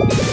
you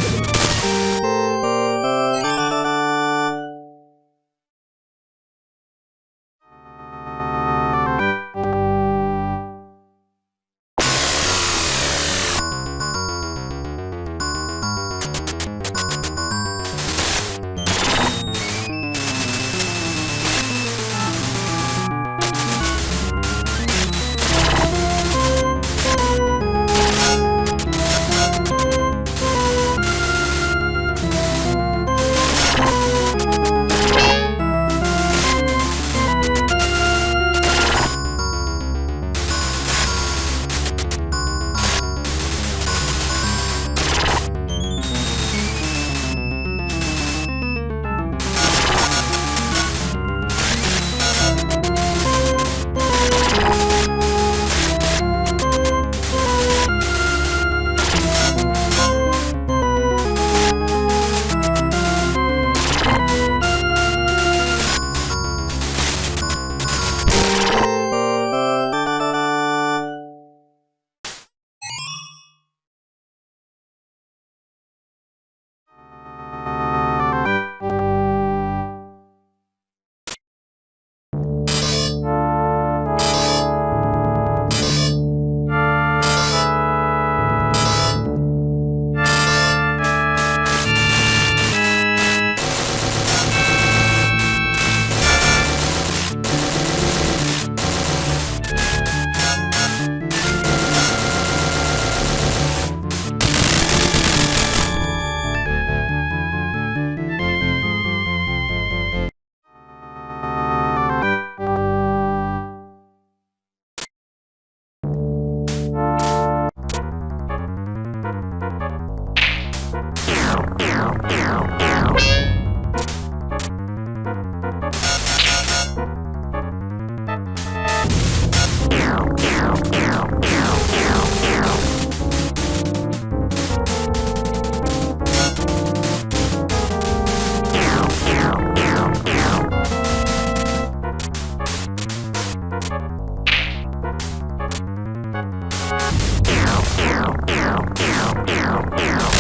Ow, ow, ow, ow, ow.